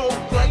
no break.